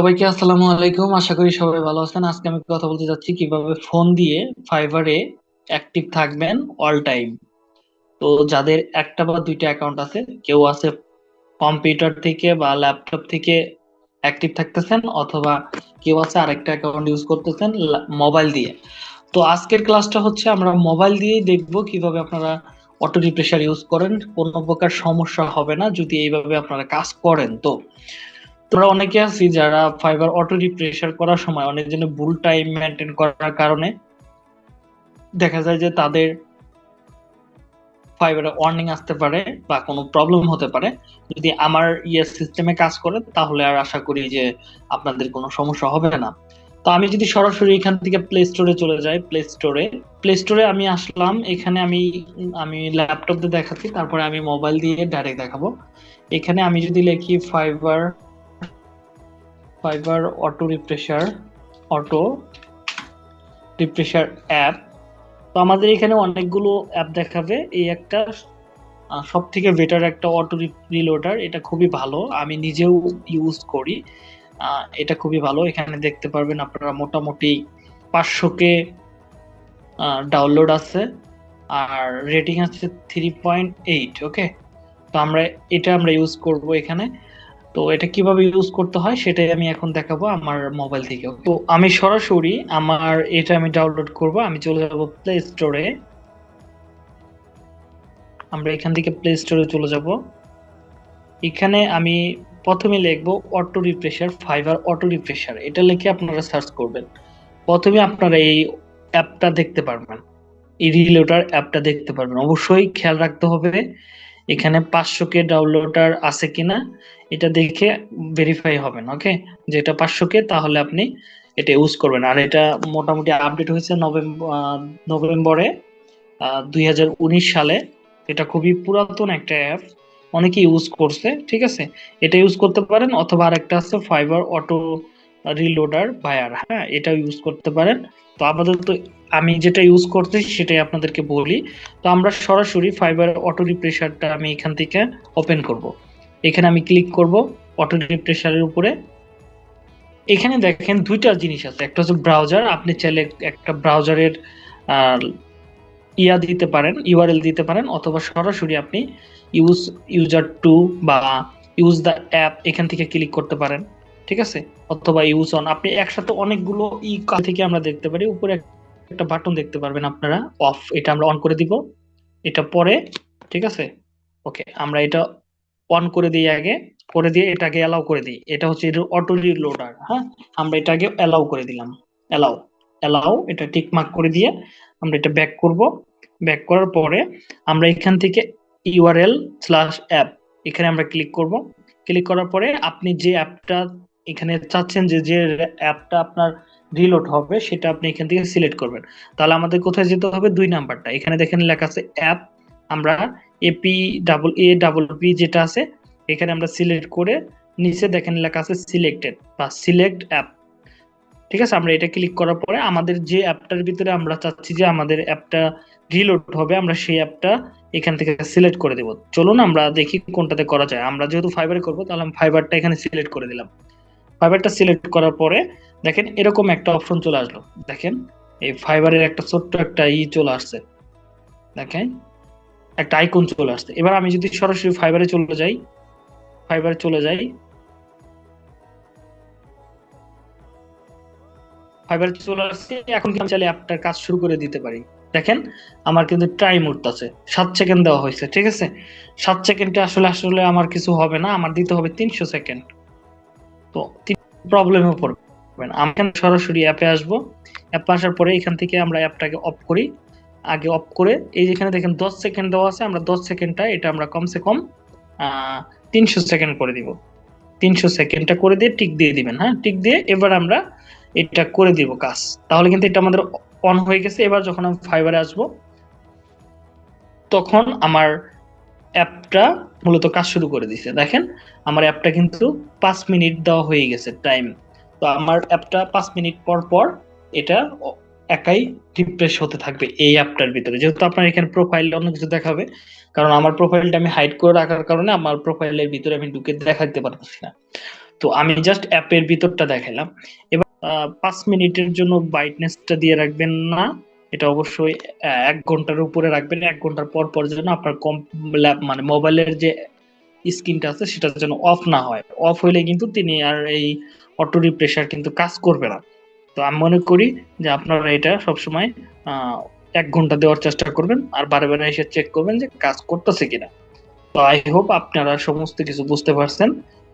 সবাইকে আসসালামু আলাইকুম। আশা করি সবাই ভালো আছেন। আজকে আমি কথা বলতে যাচ্ছি কীভাবে ফোন দিয়ে ফাইবারে অ্যাক্টিভ থাকবেন অল টাইম। তো যাদের একটা বা দুইটা অ্যাকাউন্ট আছে, কেউ আছে কম্পিউটার থেকে বা ল্যাপটপ থেকে অ্যাক্টিভ থাকতেছেন অথবা কেউ আছে আরেকটা অ্যাকাউন্ট ইউজ করতেছেন মোবাইল দিয়ে। তো আজকের ক্লাসটা হচ্ছে আমরা মোবাইল দিয়েই দেখব কীভাবে আপনারা অটো রিপ্রেশার ইউজ করেন। কোনো প্রকার সমস্যা হবে না যদি এইভাবে আপনারা কাজ করেন। তো তোমরা অনেকে আছি যারা ফাইবার অটো রিপ্রেশার করার সময় অনেক জন্য ভুল টাইম মেনটেন করার কারণে দেখা যায় যে তাদের ফাইবারে ওয়ার্নিং আসতে পারে বা কোনো প্রবলেম হতে পারে। যদি আমার ইয়ে সিস্টেমে কাজ করে, তাহলে আর আশা করি যে আপনাদের কোনো সমস্যা হবে না। তো আমি যদি সরাসরি এখান থেকে প্লে স্টোরে চলে যাই প্লে স্টোরে প্লে স্টোরে আমি আসলাম, এখানে আমি আমি ল্যাপটপ দিয়ে দেখাচ্ছি, তারপরে আমি মোবাইল দিয়ে ডাইরেক্ট দেখাবো। এখানে আমি যদি লিখি fibre fibre auto refresher auto refresher app তো আমাদের এখানে অনেকগুলো অ্যাপ দেখাবে। এই একটা সব থেকে বেটার একটা অটো রিলোডার এটা খুবই ভালো। আমি নিজেও ইউজ করি। এটা খুবই ভালো। এখানে দেখতে পারবেন আপনারা মোটামুটি পাঁচশো কে ডাউনলোড আছে। আর রেটিং আছে থ্রি পয়েন্ট এইট ওকে তো আমরা, এটা আমরা ইউজ করব এখানে। তো এটা কীভাবে ইউজ করতে হয় সেটাই আমি এখন দেখাবো আমার মোবাইল থেকে তো আমি সরাসরি আমার এটা আমি ডাউনলোড করব, আমি চলে যাব প্লে স্টোরে আমরা এখান থেকে প্লে স্টোরে চলে যাব। এখানে আমি প্রথমে লিখব auto refresher fibre auto refresher এটা লিখে আপনারা সার্চ করবেন। প্রথমে আপনারা এই অ্যাপটা দেখতে পারবেন। এই রিলোটার অ্যাপটা দেখতে পারবেন। অবশ্যই খেয়াল রাখতে হবে এখানে পাঁচশো কে ডাউনলোডার আছে কিনা, এটা দেখে ভেরিফাই হবেন ওকে যেটা পাঁচশো কে তাহলে আপনি এটা ইউজ করবেন। আর এটা মোটামুটি আপডেট হয়েছে নভেম্বর নভেম্বরে দুই হাজার উনিশ সালে। এটা খুবই পুরাতন একটা অ্যাপ অনেকে ইউজ করছে, ঠিক আছে? এটা ইউজ করতে পারেন, অথবা আরেকটা আছে ফাইবার অটো রিলোডার বায়ার হ্যাঁ এটা ইউজ করতে পারেন। তো আপাতত আমি যেটা ইউজ করতে সেটাই আপনাদেরকে বলি। তো আমরা সরাসরি ফাইবার অটো রিপ্রেশারটা আমি এখান থেকে ওপেন করব। এখানে আমি ক্লিক করব অটো রিপ্রেশারের উপরে। এখানে দেখেন দুইটা জিনিস আছে। একটা হচ্ছে ব্রাউজার আপনি চাইলে একটা ব্রাউজারের ইয়া দিতে পারেন ইউআরএল দিতে পারেন, অথবা সরাসরি আপনি ইউজ ইউজার টু বা ইউজ দ্য অ্যাপ এখান থেকে ক্লিক করতে পারেন। ঠিক আছে? অথবা ইউজ অন আপনি একসাথে অনেকগুলো ই থেকে আমরা দেখতে পারি। উপরে একটা বাটন দেখতে পারবেন আপনারা। অফ এটা আমরা অন করে দিব। এটা পরে, ঠিক আছে? ওকে আমরা এটা অন করে দিই আগে। করে দিয়ে এটাকে অ্যালাউ করে দিই। এটা হচ্ছে অটো রিলোডার হ্যাঁ? আমরা এটাকে অ্যালাউ করে দিলাম। অ্যালাউ অ্যালাউ এটা টিক মার্ক করে দিয়ে আমরা এটা ব্যাক করব। ব্যাক করার পরে আমরা এখান থেকে ইউআরএল স্ল্যাশ অ্যাপ এখানে আমরা ক্লিক করব। ক্লিক করার পরে আপনি যে অ্যাপটা এখানে চাচ্ছেন যে যে অ্যাপটা আপনার রিলোড হবে, সেটা আপনি এখান থেকে সিলেক্ট করবেন। তাহলে আমাদের কোথায় যেতে হবে? দুই নাম্বারটা। এখানে দেখেন লেখা আছে অ্যাপ আমরা AP double A double P যেটা আছে, এখানে আমরা সিলেক্ট করে নিচে দেখেন লেখা আছে সিলেক্টেড বা সিলেক্ট অ্যাপ ঠিক আছে? আমরা এটা ক্লিক করার পরে আমাদের যে অ্যাপটার ভিতরে আমরা চাচ্ছি যে আমাদের অ্যাপটা রিলোড হবে, আমরা সেই অ্যাপটা এখান থেকে সিলেক্ট করে দেব। চলুন আমরা দেখি কোনটাতে করা যায়। আমরা যেহেতু ফাইবারে করব, তাহলে আমি ফাইবারটা এখানে সিলেক্ট করে দিলাম। ফাইবারটা সিলেক্ট করার পরে দেখেন এরকম একটা অপশন চলে আসলো। দেখেন এই ফাইবারের একটা ছোট্ট একটা ই চলে আসছে। দেখেন একটা আইকন চলে আসছে। এবার আমি যদি সরাসরি ফাইবারে চলে যাই ফাইবারে চলে যাই ফাইবার চলে আসছে, এখন কিন্তু চাইলে অ্যাপটার কাজ শুরু করে দিতে পারি। দেখেন আমার কিন্তু টাইম উঠতেছে সাত সেকেন্ড দেওয়া হয়েছে, ঠিক আছে? সাত সেকেন্ডে আসলে আসলে আমার কিছু হবে না, আমার দিতে হবে তিনশো সেকেন্ড তো প্রবলেমে পড়বেন আমি এখানে সরাসরি অ্যাপে আসব। অ্যাপে আসার পরে এখান থেকে আমরা অ্যাপটাকে অফ করি। আগে অফ করে, এই যেখানে দেখেন দশ সেকেন্ড দেওয়া আছে, আমরা দশ সেকেন্ডটা এটা আমরা কমসে কম তিনশো সেকেন্ড করে দিব। তিনশো সেকেন্ডটা করে দিয়ে টিক দিয়ে দিবেন হ্যাঁ? টিক দিয়ে এবার আমরা এটা করে দিব কাজ। তাহলে কিন্তু এটা আমাদের অন হয়ে গেছে। এবার যখন আমি ফাইবারে আসব, তখন আমার অ্যাপটা মূলত কাজ শুরু করে দিছে। দেখেন, আমার অ্যাপটা কিন্তু পাঁচ মিনিট দেওয়া হয়ে গেছে টাইম তো আমার অ্যাপটা পাঁচ মিনিট পর পর এটা একাই রিফ্রেশ হতে থাকবে এই অ্যাপটার ভিতরে। যেহেতু আপনার এখানে প্রোফাইল অন্য কিছু দেখাবে, কারণ আমার প্রোফাইলটা আমি হাইড করে রাখার কারণে আমার প্রোফাইলের ভিতরে আমি ঢুকে দেখাতে পারতেছি না। তো আমি জাস্ট অ্যাপের ভিতরটা দেখালাম এবার পাঁচ মিনিটের জন্য ব্রাইটনেসটা দিয়ে রাখবেন না। এটা অবশ্যই এক ঘণ্টার উপরে রাখবেন, এক ঘণ্টার পর পর যেন আপনার কম ল্যাব মানে মোবাইলের যে স্ক্রিনটা আছে সেটা যেন অফ না হয়। অফ হইলে কিন্তু তিনি আর এই অটো রিপ্রেশার কিন্তু কাজ করবে না। তো আমি মনে করি যে আপনারা এটা সবসময় এক ঘণ্টা দেওয়ার চেষ্টা করবেন আর বারে বারে এসে চেক করবেন যে কাজ করতেছে কিনা। তো আই হোপ আপনারা সমস্ত কিছু বুঝতে পারছেন।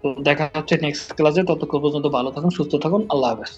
তো দেখা হচ্ছে নেক্সট ক্লাসে ততক্ষণ পর্যন্ত ভালো থাকুন, সুস্থ থাকুন। আল্লাহ হাফেজ।